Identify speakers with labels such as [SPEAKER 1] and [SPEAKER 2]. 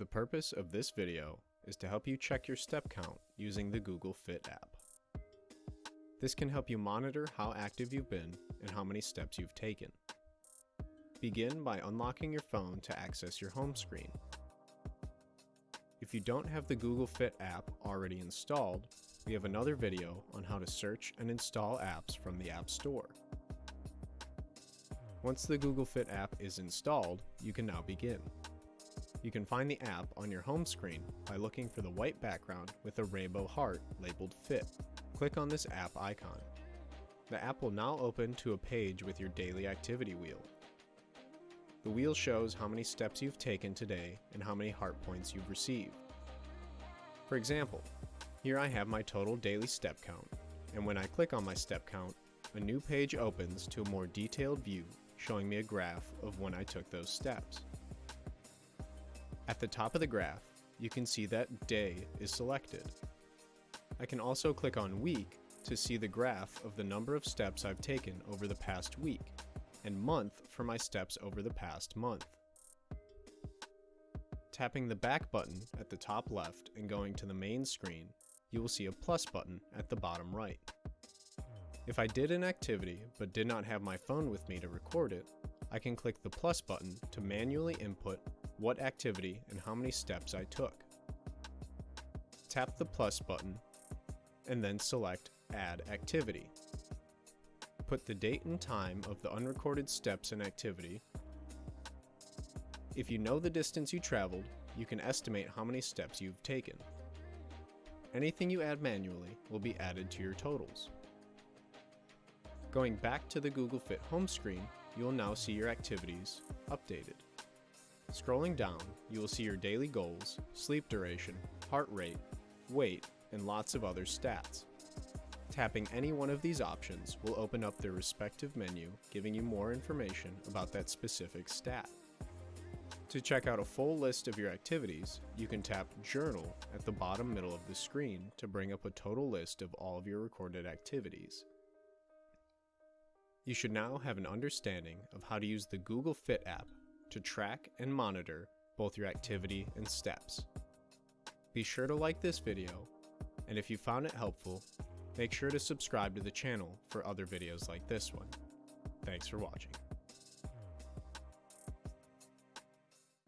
[SPEAKER 1] The purpose of this video is to help you check your step count using the Google Fit app. This can help you monitor how active you've been and how many steps you've taken. Begin by unlocking your phone to access your home screen. If you don't have the Google Fit app already installed, we have another video on how to search and install apps from the App Store. Once the Google Fit app is installed, you can now begin. You can find the app on your home screen by looking for the white background with a rainbow heart labeled Fit. Click on this app icon. The app will now open to a page with your daily activity wheel. The wheel shows how many steps you've taken today and how many heart points you've received. For example, here I have my total daily step count, and when I click on my step count, a new page opens to a more detailed view showing me a graph of when I took those steps. At the top of the graph, you can see that day is selected. I can also click on week to see the graph of the number of steps I've taken over the past week, and month for my steps over the past month. Tapping the back button at the top left and going to the main screen, you will see a plus button at the bottom right. If I did an activity but did not have my phone with me to record it, I can click the plus button to manually input what activity and how many steps I took. Tap the plus button and then select Add Activity. Put the date and time of the unrecorded steps and activity. If you know the distance you traveled, you can estimate how many steps you've taken. Anything you add manually will be added to your totals. Going back to the Google Fit home screen, you will now see your activities updated. Scrolling down, you will see your daily goals, sleep duration, heart rate, weight, and lots of other stats. Tapping any one of these options will open up their respective menu, giving you more information about that specific stat. To check out a full list of your activities, you can tap Journal at the bottom middle of the screen to bring up a total list of all of your recorded activities. You should now have an understanding of how to use the Google Fit app to track and monitor both your activity and steps. Be sure to like this video, and if you found it helpful, make sure to subscribe to the channel for other videos like this one. Thanks for watching.